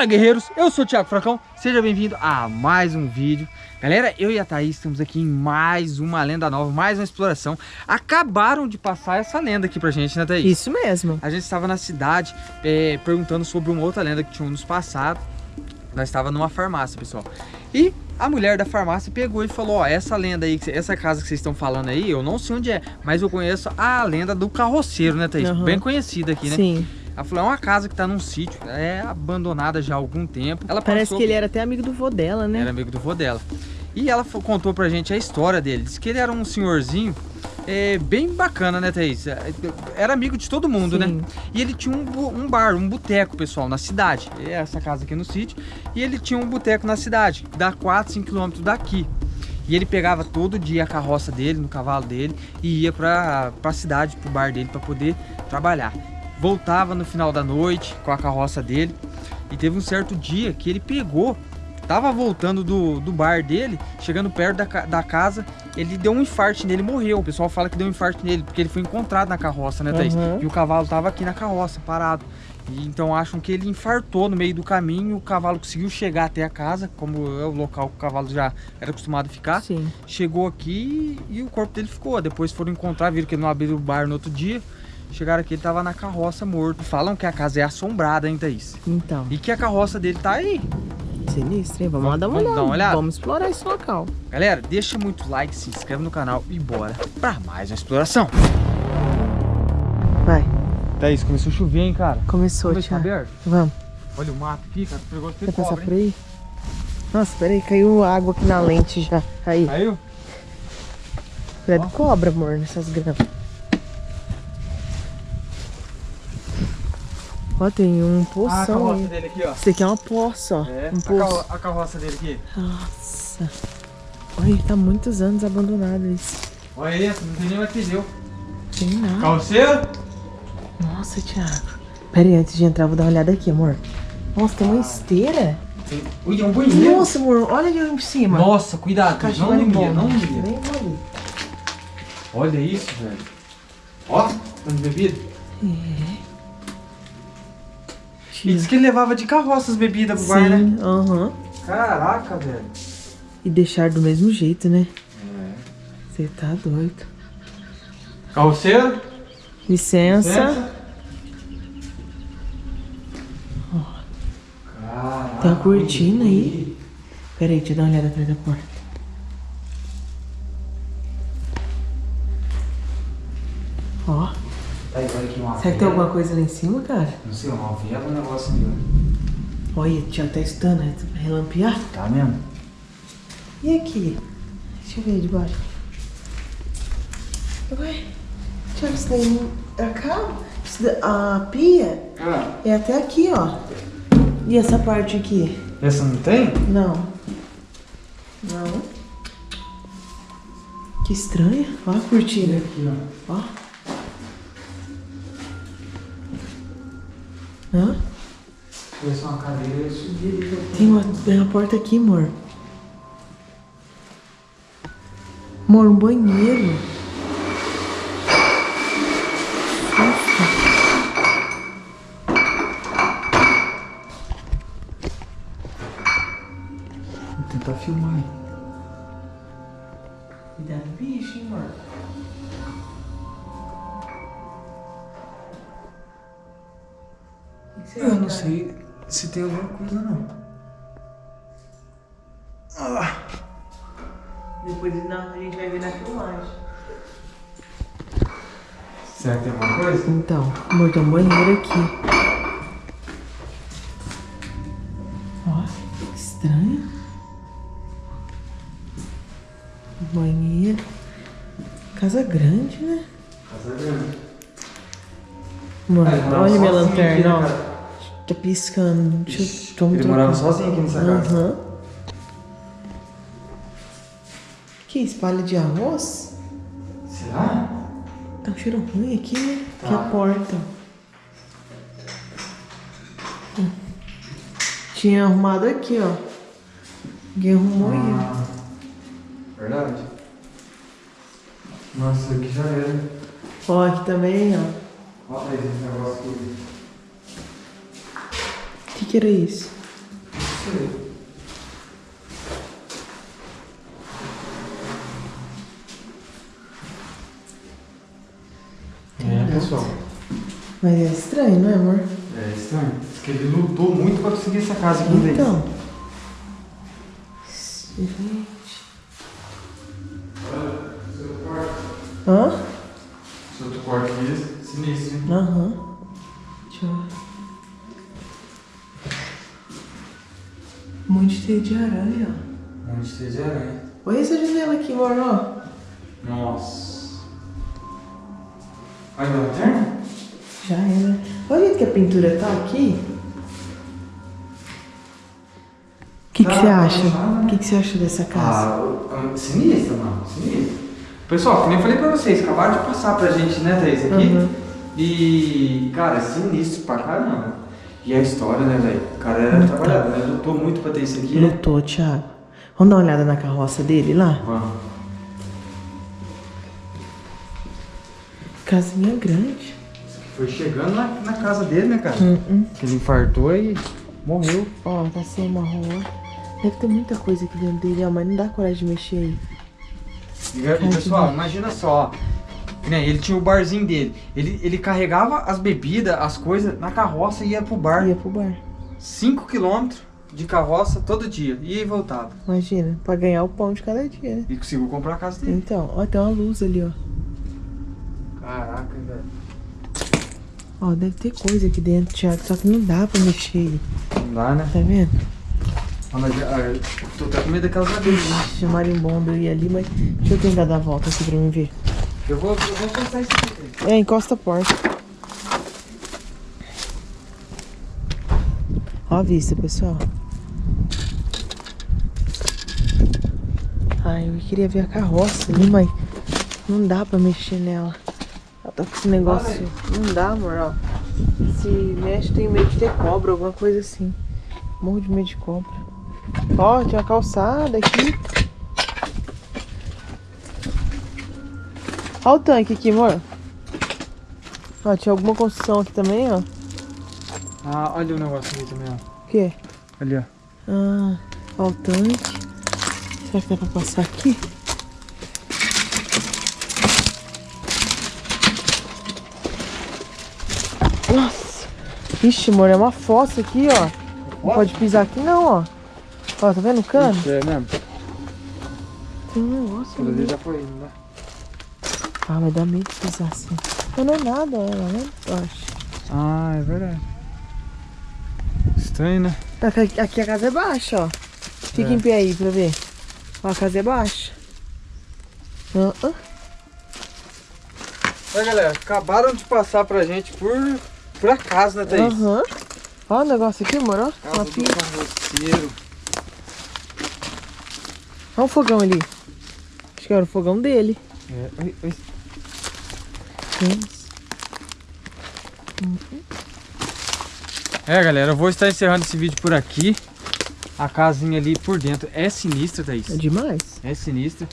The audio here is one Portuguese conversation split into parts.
Fala guerreiros, eu sou o Thiago Fracão, seja bem-vindo a mais um vídeo Galera, eu e a Thaís estamos aqui em mais uma lenda nova, mais uma exploração Acabaram de passar essa lenda aqui pra gente, né Thaís? Isso mesmo A gente estava na cidade é, perguntando sobre uma outra lenda que tinha nos passado Nós estava numa farmácia, pessoal E a mulher da farmácia pegou e falou, ó, essa lenda aí, essa casa que vocês estão falando aí, eu não sei onde é Mas eu conheço a lenda do carroceiro, né Thaís? Uhum. Bem conhecida aqui, né? Sim ela falou, é uma casa que tá num sítio, é abandonada já há algum tempo. Ela Parece que ele era até amigo do vô dela, né? Era amigo do vô dela. E ela contou pra gente a história dele. Disse que ele era um senhorzinho é, bem bacana, né, Thaís? É, era amigo de todo mundo, né? Sim. né? E ele tinha um, um bar, um boteco, pessoal, na cidade. Essa casa aqui no sítio. E ele tinha um boteco na cidade, dá 4, 5 quilômetros daqui. E ele pegava todo dia a carroça dele, no cavalo dele, e ia pra, pra cidade, pro bar dele, pra poder trabalhar voltava no final da noite com a carroça dele. E teve um certo dia que ele pegou, tava voltando do, do bar dele, chegando perto da, da casa, ele deu um infarto nele morreu. O pessoal fala que deu um infarto nele, porque ele foi encontrado na carroça, né, Thaís? Uhum. E o cavalo tava aqui na carroça, parado. E, então acham que ele infartou no meio do caminho, o cavalo conseguiu chegar até a casa, como é o local que o cavalo já era acostumado a ficar. Sim. Chegou aqui e o corpo dele ficou. Depois foram encontrar, viram que ele não abriu o bar no outro dia. Chegaram aqui, ele tava na carroça morto. Falam que a casa é assombrada, hein, Thaís? Então. E que a carroça dele tá aí. Sinistro, hein? Vamos, vamos lá dar uma, vamos olhada. Dar uma olhada. Vamos explorar esse local. Galera, deixa muito like, se inscreve no canal e bora pra mais uma exploração. Vai. Thaís, começou a chover, hein, cara? Começou, Vamos aberto? Vamos. Olha o mato aqui, cara. Perigoso Quer passar por aí? Nossa, peraí, caiu água aqui na lente já. Aí. Caiu? Credo cobra, amor, nessas gramas. Ó, tem um poção ah, a carroça aí. dele aqui, ó. Esse aqui é uma poça, ó. É, um a, carro a, carroça dele aqui. Nossa. Olha, tá muitos anos abandonado isso. Olha esse, não tem nem mais pneu. Tem nada. Carroceiro? Nossa, Thiago. Pera aí, antes de entrar, vou dar uma olhada aqui, amor. Nossa, tem uma ah. esteira. Tem... Ui, é um banheiro. Nossa, amor, olha ali em cima. Nossa, cuidado, não liga, não liga. Nem vou Olha isso, velho. Ó, tá de bebida. É. E disse que ele levava de carroça as bebidas pro Sim, bar, né? aham. Uhum. Caraca, velho. E deixar do mesmo jeito, né? É. Você tá doido. Carroceiro? Licença. Licença. Caraca, Tem uma cortina aí. Pera aí, deixa eu dar uma olhada atrás da porta. Aí, olha aqui uma Será que tem alguma coisa lá em cima, cara? Não sei, uma vela, um negócio ali, ó. Olha, tinha até estando, né? Relampear. Tá mesmo? E aqui? Deixa eu ver debaixo. Ué, Tiago, isso daí é cá? a pia ah. é até aqui, ó. E essa parte aqui? Essa não tem? Não. Não. Que estranha. Ó a cortina. Aqui, ó. Ó. Hã? Tivesse uma cadeira, eu subiria. Tem uma, tem uma porta aqui, amor. Amor, um banheiro. Vou tentar filmar. Cuidado, bicho, hein, amor. Eu não sei se tem alguma coisa não. Ah. Depois não, a gente vai ver na filmagem. Será que tem alguma coisa? Então, amor, tem um banheiro aqui. Ó, que estranho. Banheiro. Casa grande, né? Casa grande. Amor, olha minha lanterna, ó. Tá piscando. Deixa eu Ele morava sozinho aqui nessa casa. Uhum. Que espalha de arroz? Será? Tá um cheiro ruim aqui, né? Tá. Aqui é a porta. Hum. Tinha arrumado aqui, ó. Ninguém arrumou ah, aí. Verdade. Nossa, aqui já era. Ó, aqui também, ó. Olha esse negócio aqui que, era isso? sei. É, pessoal. Mas é estranho, não é, amor? É estranho. Diz que ele lutou muito pra conseguir essa casa aqui Então. Gente. Hã? Esse outro quarto aqui é sinistro, hein? Aham. Deixa monte de teia de aranha, ó. Onde esteja aranha. Olha essa janela aqui, amor, ó. Nossa. Olha a lanterna? Já era. Olha que a pintura tá aqui. O que que Tá, você acha? tá, né? O que que você acha dessa casa? Ah, sinistra, mano. Sinistra. Pessoal, como eu falei pra vocês, acabaram de passar pra gente, né, Thaís, aqui. Uhum. E, cara, é sinistro pra caramba. E a história, né, velho? O cara era trabalhador, né? Lutou muito pra ter isso aqui, né? Lutou, Thiago. Vamos dar uma olhada na carroça dele lá? Vamos. Casinha grande. Foi chegando na, na casa dele, né, cara? Uhum. Que ele infartou e morreu. Ó, tá sem uma rua. Deve ter muita coisa aqui dentro dele, ó, mas não dá coragem de mexer aí. E, e, pessoal, imagina só. Né, ele tinha o barzinho dele. Ele, ele carregava as bebidas, as coisas na carroça e ia pro bar. Ia pro bar. 5 km de carroça todo dia. Ia e voltava. Imagina, pra ganhar o pão de cada dia, né? E conseguiu comprar a casa dele. Então, ó, tem uma luz ali, ó. Caraca, velho. Ó, deve ter coisa aqui dentro, Thiago, só que não dá pra mexer. Não dá, né? Tá vendo? Ah, mas ah, eu tô até com medo daquelas abelhas. Ixi, marimbondo ia ali, mas deixa eu tentar dar a volta aqui pra mim ver. Eu vou, eu vou passar isso aqui. É, encosta a porta. Ó a vista, pessoal. Ai, eu queria ver a carroça ali, mas não dá pra mexer nela. Ela tá com esse negócio. Não dá, amor, ó. Se mexe, tem medo de ter cobra, alguma coisa assim. Morro de medo de cobra. Ó, tinha uma calçada aqui. Olha o tanque aqui, amor. Ó, tinha alguma construção aqui também, ó. Ah, olha o negócio aqui também, ó. O quê? Ali, ó. Ah, ó o tanque. Será que dá pra passar aqui? Nossa. Ixi, amor, é uma fossa aqui, ó. Não pode pisar aqui não, ó. Ó, tá vendo o cano? Ixi, é mesmo? Tem um negócio ali já foi indo, né? Ah, mas dá medo de pisar assim. Mas não é nada, ela, né? Eu acho. Ah, é verdade. Estranho, né? Aqui, aqui a casa é baixa, ó. Fica É. em pé aí pra ver. Ó, a casa é baixa. Ah, ah. Olha, galera, acabaram de passar pra gente por, por acaso, né, Thaís? Aham. Ó o negócio aqui, amor, ó. Casa Uma do pia. carroceiro. Olha o fogão ali. Acho que era o fogão dele. É, oi, oi. É, galera, eu vou estar encerrando esse vídeo por aqui. A casinha ali por dentro é sinistra, Thaís. É demais. É sinistra.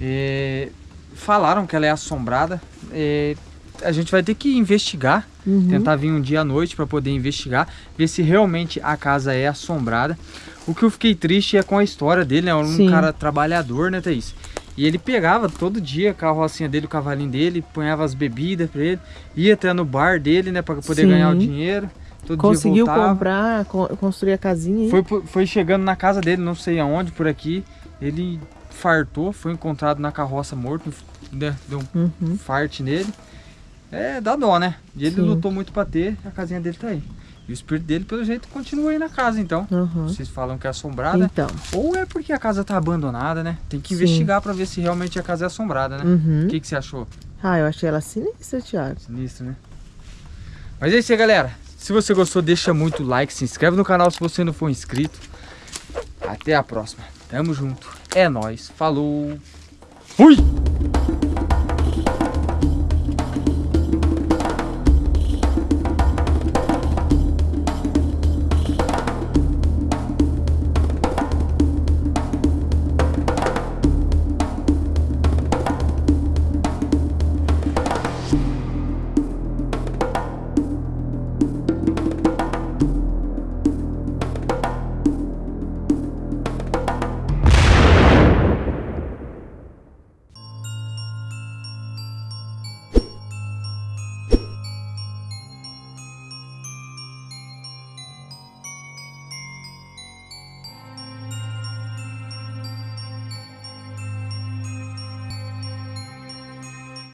É, Falaram que ela é assombrada. É, A gente vai ter que investigar. Uhum. Tentar vir um dia à noite para poder investigar. Ver se realmente a casa é assombrada. O que eu fiquei triste é com a história dele, né? Um Sim. cara trabalhador, né, Thaís? E ele pegava todo dia a carrocinha dele, o cavalinho dele, ponhava as bebidas pra ele, ia até no bar dele, né, pra poder Sim. ganhar o dinheiro. Todo Conseguiu comprar, co- construir a casinha. Foi, foi chegando na casa dele, não sei aonde, por aqui. Ele fartou, foi encontrado na carroça morto, né, deu um Uhum. farte nele. É, dá dó, né? E ele Sim. lutou muito pra ter, a casinha dele tá aí. E o espírito dele, pelo jeito, continua aí na casa, então. Uhum. Vocês falam que é assombrada. Então. Ou é porque a casa tá abandonada, né? Tem que investigar pra ver se realmente a casa é assombrada, né? Uhum. O que, que você achou? Ah, eu achei ela sinistra, Thiago. Sinistro, né? Mas é isso aí, galera. Se você gostou, deixa muito like, se inscreve no canal se você não for inscrito. Até a próxima. Tamo junto. É nóis. Falou. Fui!